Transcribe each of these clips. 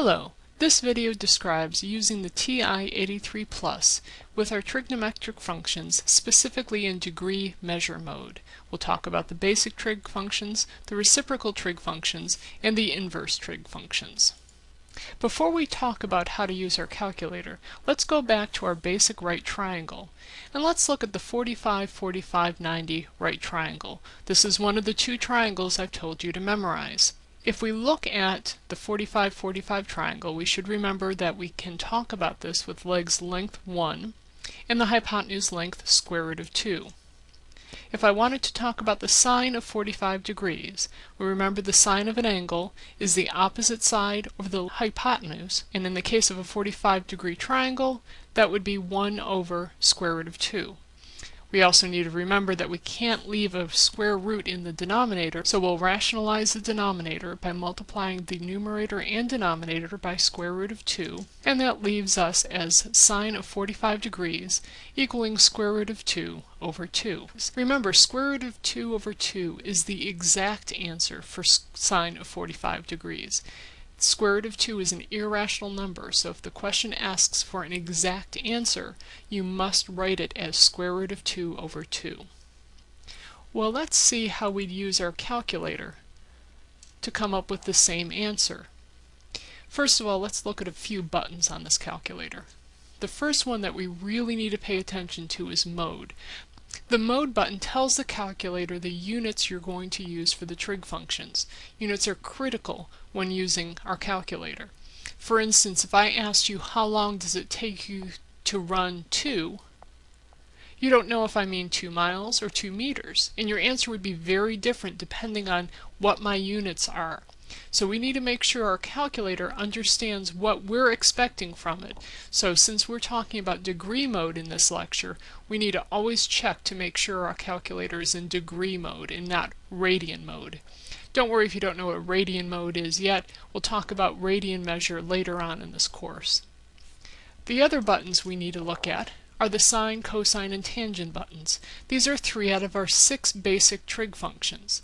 Hello, this video describes using the TI-83 Plus with our trigonometric functions specifically in degree measure mode. We'll talk about the basic trig functions, the reciprocal trig functions, and the inverse trig functions. Before we talk about how to use our calculator, let's go back to our basic right triangle. And let's look at the 45, 45, 90 right triangle. This is one of the two triangles I've told you to memorize. If we look at the 45-45 triangle, we should remember that we can talk about this with legs length 1 and the hypotenuse length square root of 2. If I wanted to talk about the sine of 45 degrees, we remember the sine of an angle is the opposite side over the hypotenuse, and in the case of a 45 degree triangle, that would be 1 over square root of 2. We also need to remember that we can't leave a square root in the denominator, so we'll rationalize the denominator by multiplying the numerator and denominator by square root of 2, and that leaves us as sine of 45 degrees equaling square root of 2 over 2. Remember, square root of 2 over 2 is the exact answer for sine of 45 degrees square root of 2 is an irrational number, so if the question asks for an exact answer, you must write it as square root of 2 over 2. Well, let's see how we'd use our calculator to come up with the same answer. First of all, let's look at a few buttons on this calculator. The first one that we really need to pay attention to is mode. The mode button tells the calculator the units you're going to use for the trig functions. Units are critical when using our calculator. For instance, if I asked you how long does it take you to run 2, you don't know if I mean 2 miles or 2 meters, and your answer would be very different depending on what my units are. So we need to make sure our calculator understands what we're expecting from it. So since we're talking about degree mode in this lecture, we need to always check to make sure our calculator is in degree mode and not radian mode. Don't worry if you don't know what radian mode is yet. We'll talk about radian measure later on in this course. The other buttons we need to look at are the sine, cosine, and tangent buttons. These are three out of our six basic trig functions.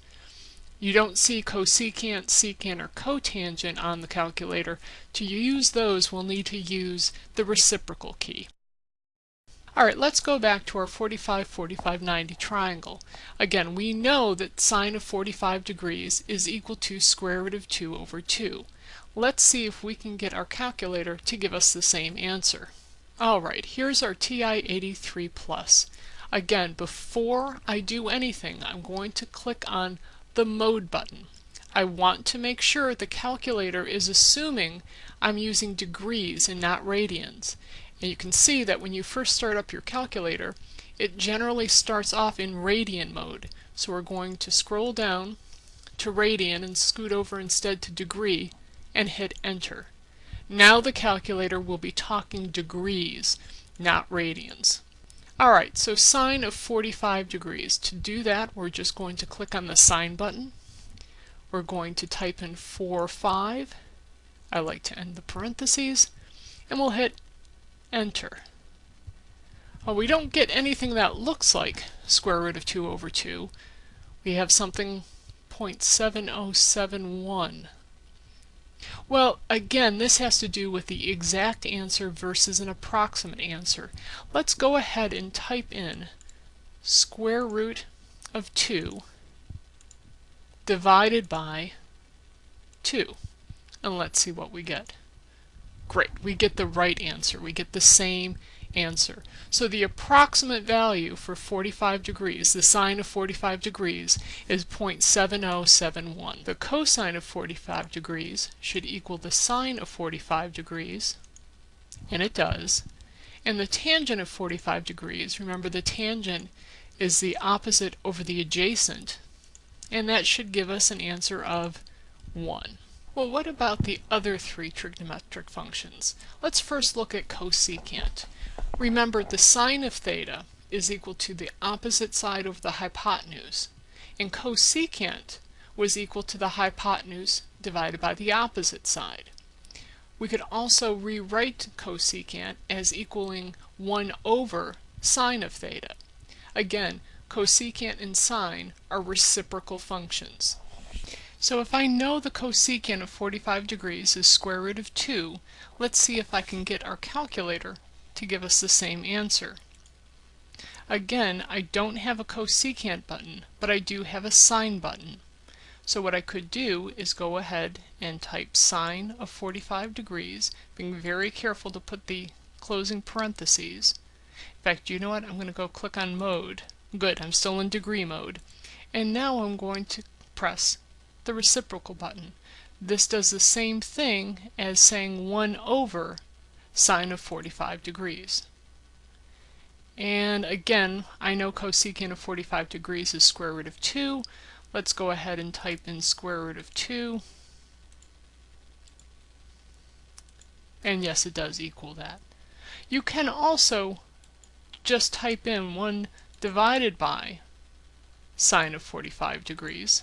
You don't see cosecant, secant, or cotangent on the calculator. To use those, we'll need to use the reciprocal key. Alright, let's go back to our 45, 45, 90 triangle. Again, we know that sine of 45 degrees is equal to square root of 2 over 2. Let's see if we can get our calculator to give us the same answer. Alright, here's our TI-83 Plus. Again, before I do anything, I'm going to click on the mode button. I want to make sure the calculator is assuming I'm using degrees and not radians. And you can see that when you first start up your calculator, it generally starts off in radian mode. So we're going to scroll down to radian and scoot over instead to degree and hit enter. Now the calculator will be talking degrees, not radians. Alright, so sine of 45 degrees. To do that, we're just going to click on the sine button. We're going to type in 4, 5. I like to end the parentheses. And we'll hit enter. Well, we don't get anything that looks like square root of 2 over 2. We have something 0.7071. Well, again, this has to do with the exact answer versus an approximate answer. Let's go ahead and type in square root of 2 divided by 2. And let's see what we get. Great, we get the right answer. We get the same answer. So the approximate value for 45 degrees, the sine of 45 degrees, is 0.7071. The cosine of 45 degrees should equal the sine of 45 degrees, and it does. And the tangent of 45 degrees, remember the tangent is the opposite over the adjacent, and that should give us an answer of 1. Well, what about the other three trigonometric functions? Let's first look at cosecant. Remember, the sine of theta is equal to the opposite side of the hypotenuse, and cosecant was equal to the hypotenuse divided by the opposite side. We could also rewrite cosecant as equaling 1 over sine of theta. Again, cosecant and sine are reciprocal functions. So if I know the cosecant of 45 degrees is square root of 2, let's see if I can get our calculator to give us the same answer. Again, I don't have a cosecant button, but I do have a sine button. So what I could do is go ahead and type sine of 45 degrees, being very careful to put the closing parentheses. In fact, you know what? I'm going to go click on mode. Good, I'm still in degree mode. And now I'm going to press the reciprocal button. This does the same thing as saying 1 over sine of 45 degrees. And again, I know cosecant of 45 degrees is square root of 2, Let's go ahead and type in square root of 2. And yes, it does equal that. You can also just type in 1 divided by sine of 45 degrees,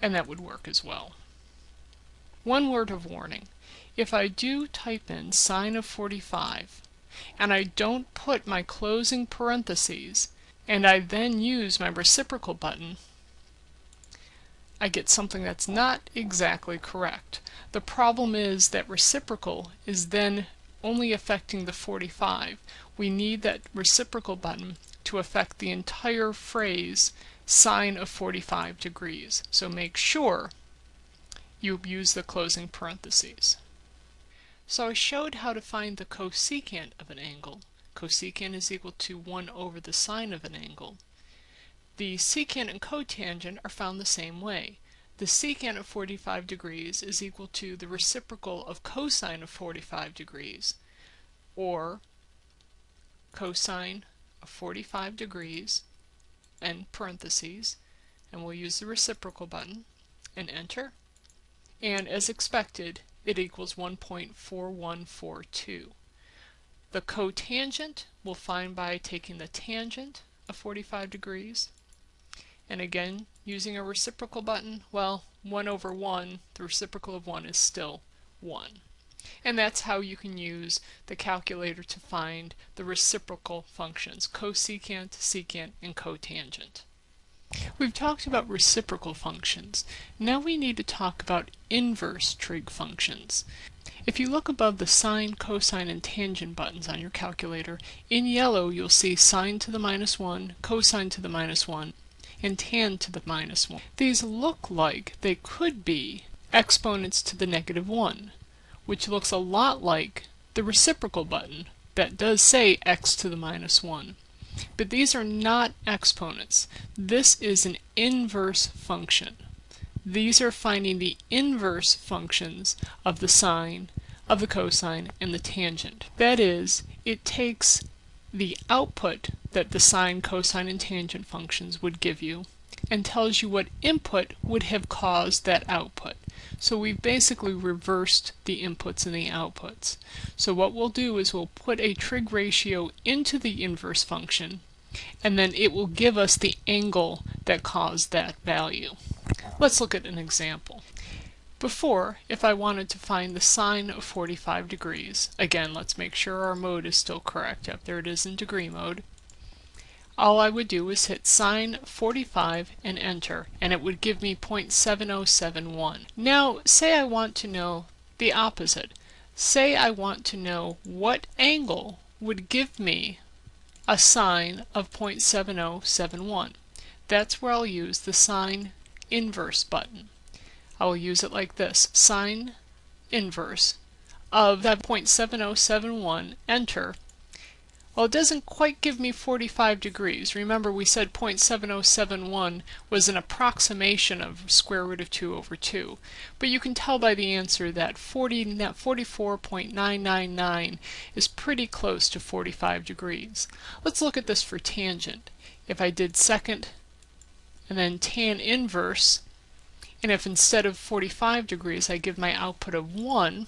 and that would work as well. One word of warning. If I do type in sine of 45, and I don't put my closing parentheses, and I then use my reciprocal button, I get something that's not exactly correct. The problem is that reciprocal is then only affecting the 45. We need that reciprocal button to affect the entire phrase sine of 45 degrees. So make sure you use the closing parentheses. So I showed how to find the cosecant of an angle. Cosecant is equal to 1 over the sine of an angle. The secant and cotangent are found the same way. The secant of 45 degrees is equal to the reciprocal of cosine of 45 degrees, or cosine of 45 degrees, and parentheses, and we'll use the reciprocal button, and enter. And as expected, it equals 1.4142. The cotangent we'll find by taking the tangent of 45 degrees. And again, using a reciprocal button, well, 1 over 1, the reciprocal of 1 is still 1. And that's how you can use the calculator to find the reciprocal functions, cosecant, secant, and cotangent. We've talked about reciprocal functions. Now we need to talk about inverse trig functions. If you look above the sine, cosine, and tangent buttons on your calculator, in yellow you'll see sine to the minus 1, cosine to the minus 1, and tan to the minus 1. These look like they could be exponents to the negative 1, which looks a lot like the reciprocal button that does say x to the minus 1. But these are not exponents. This is an inverse function. These are finding the inverse functions of the sine, of the cosine, and the tangent. That is, it takes the output that the sine, cosine, and tangent functions would give you and tells you what input would have caused that output. So we've basically reversed the inputs and the outputs. So what we'll do is we'll put a trig ratio into the inverse function and then it will give us the angle that caused that value. Let's look at an example. Before, if I wanted to find the sine of 45 degrees, again, let's make sure our mode is still correct. Yep, there it is in degree mode. All I would do is hit sine 45 and enter, and it would give me 0.7071. Now, say I want to know the opposite. Say I want to know what angle would give me a sine of 0.7071. That's where I'll use the sine inverse button. I will use it like this, sine inverse of that 0.7071, enter. Well, it doesn't quite give me 45 degrees. Remember we said 0.7071 was an approximation of square root of 2 over 2. But you can tell by the answer that 40, 44.999 is pretty close to 45 degrees. Let's look at this for tangent. If I did second and then tan inverse, and if instead of 45 degrees I give my output of 1,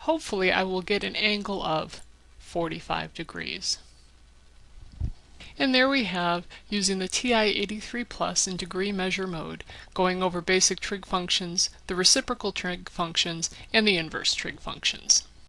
hopefully I will get an angle of 45 degrees. And there we have, using the TI-83 Plus in degree measure mode, going over basic trig functions, the reciprocal trig functions, and the inverse trig functions.